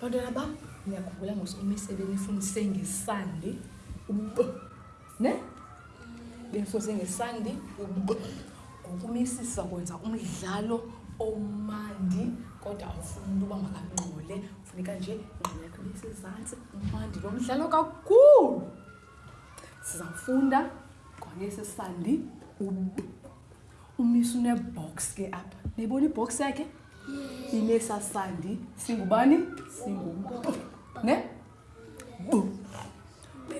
bantwana bam niyakhumbula ngosumise benifundise ngesandi ub ne? Benifundise ngesandi ub ngokumisisa kwenza umdlalo omandi kodwa awufuni into uba makangqole funeka nje ingqondo yakho ibe sezantsi umandi lo mdlalo kakhulu. Sizawufunda ngwanesi sandi ub umisa unebox ke apha. Niyibona ibhox yakhe inesasandi. Singubani? Singubu ne? Bu.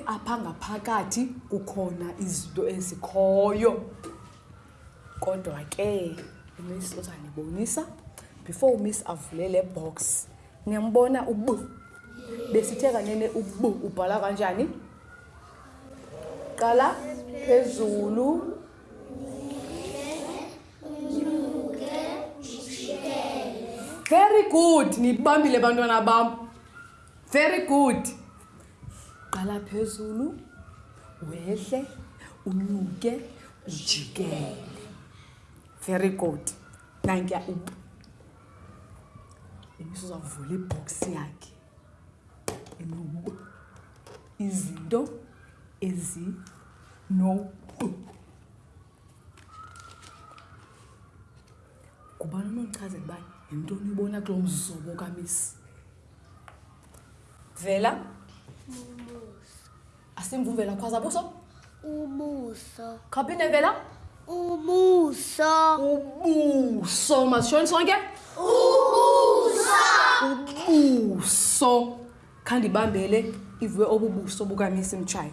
Apha ngaphakathi kukhona izinto ezikhoyo. Kodwa ke umiss uzanibonisa before umiss avule le box niyambona ubu. Besithe kanene ubu ubhala kanjani? Qala phezulu very good. Nibambile bantwana bam. Very good. Qala phezulu wehle unyuke ujikele. Very good. Nankuya up umisa uzawuvula ibhoksi yakhe. Enobu izinto ezinobu ngubani unochazela uba yintoni ibona kulo mzobo kamisi vela? Asimvuvela khwaza buso. Ubuso. khaphinde vela? Ubuso. ubuso masishoni sonke? Ubuso. Khandibambele ivuwe obubuso bukamisi mtshayo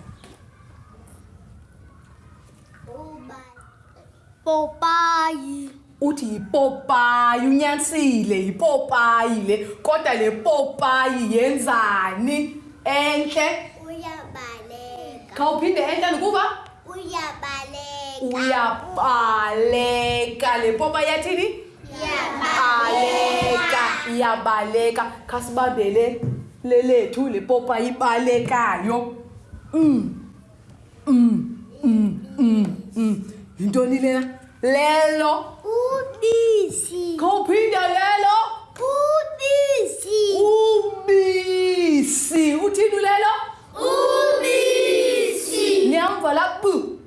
Popayi. Uthi yipopayi unyanisile yipopayi le kodwa le popayi yenzani entle Uyabaleka. khawuphinde entle ndikuva Uyabaleka. uyabaleka le popayi yathini baleka iyabaleka khasibambele lelethu le popayi ibalekayo mm. Mm. Mm. Mm. Mm. yintoni lena lelo. Pudici. Kophindelelo. Pudici. Ubisi. Uthini lelo? Ubisi. Nihamva la bu.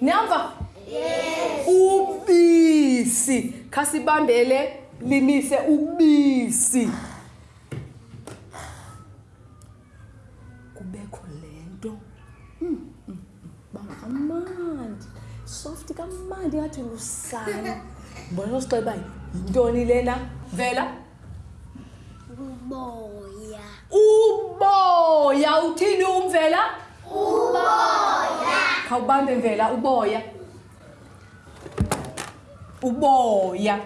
Nihamva? Yes. Ubisi. Khasibambele limise ubisi. Kubekho lento. Mm, mm, mm. Bangamandla. Soft kamandi ngathi lusana mbona usixeba yintoni lena? Vela. Uboya. uboya uthini umvela? Khawubambe mvela uboya. Uboya.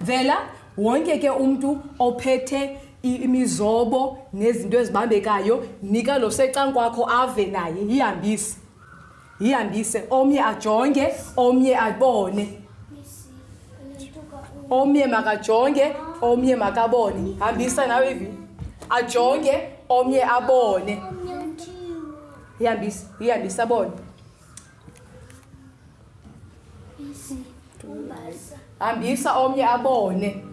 Vela wonke ke umntu ophethe i- imizobo nezinto ezibambekayo nika lo secankwakho ave naye yihambise. Yihambise omnye ajonge omnye abone. Omnye makajonge omnye makabone. Hambisa nawe ivi. Ajonge omnye abone. Ihambise ihambise abone. Hambisa omnye abone